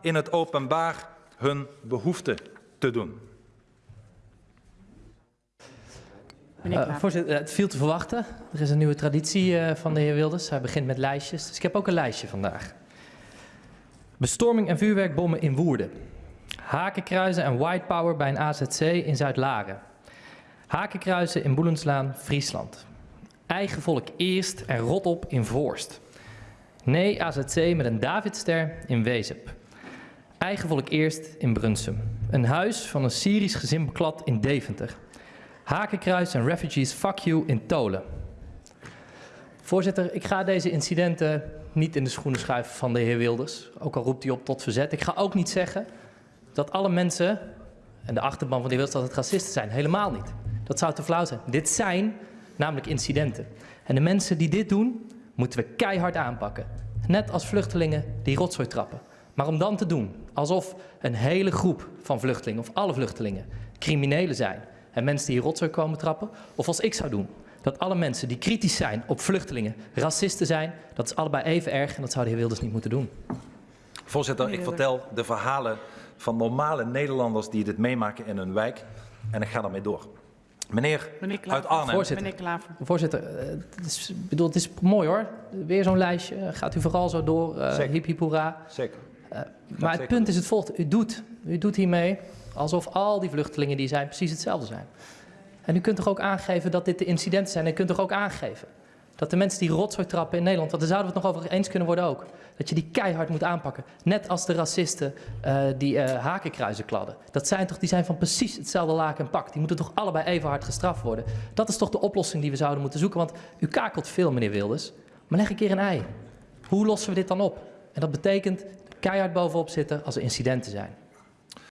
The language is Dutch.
in het openbaar hun behoefte te doen. Meneer Uh, Klaver. voorzitter, eh, het viel te verwachten. Er is een nieuwe traditie uh, van de heer Wilders. Hij begint met lijstjes. Dus ik heb ook een lijstje vandaag. Bestorming en vuurwerkbommen in Woerden. Hakenkruizen en white power bij een AZC in Zuid-Laren. Hakenkruizen in Boelenslaan, Friesland. Eigen volk eerst en rot op in Voorst. Nee AZC met een Davidster in Wezep. Eigen volk eerst in Brunsum. Een huis van een Syrisch gezin beklad in Deventer. Hakenkruis en refugees fuck you in Tolen. Voorzitter, ik ga deze incidenten niet in de schoenen schuiven van de heer Wilders. Ook al roept hij op tot verzet. Ik ga ook niet zeggen dat alle mensen en de achterban van die Wilders dat het racisten zijn. Helemaal niet. Dat zou te flauw zijn. Dit zijn namelijk incidenten. En de mensen die dit doen, moeten we keihard aanpakken. Net als vluchtelingen die rotzooi trappen. Maar om dan te doen alsof een hele groep van vluchtelingen, of alle vluchtelingen, criminelen zijn en mensen die rotzooi komen trappen, of als ik zou doen, dat alle mensen die kritisch zijn op vluchtelingen racisten zijn, dat is allebei even erg en dat zou de heer Wilders niet moeten doen. Voorzitter, ik vertel de verhalen van normale Nederlanders die dit meemaken in hun wijk en ik ga daarmee door. Meneer, Meneer uit. Arnhem. Voorzitter. Meneer Klaver. Voorzitter, eh, het is, bedoel, het is mooi hoor. Weer zo'n lijstje. Gaat u vooral zo door. Uh, Zeker. hip hip hoera. Zeker. maar zeker het punt is het volgende. U doet, u doet hiermee alsof al die vluchtelingen die zijn precies hetzelfde zijn. En u kunt toch ook aangeven dat dit de incidenten zijn. En u kunt toch ook aangeven dat de mensen die rotzooi trappen in Nederland, want daar zouden we het nog over eens kunnen worden ook, dat je die keihard moet aanpakken. Net als de racisten uh, die uh, hakenkruizen kladden. Dat zijn toch, die zijn van precies hetzelfde laken en pak. Die moeten toch allebei even hard gestraft worden. Dat is toch de oplossing die we zouden moeten zoeken. Want u kakelt veel, meneer Wilders. Maar leg een keer een ei. Hoe lossen we dit dan op? En dat betekent keihard bovenop zitten als er incidenten zijn.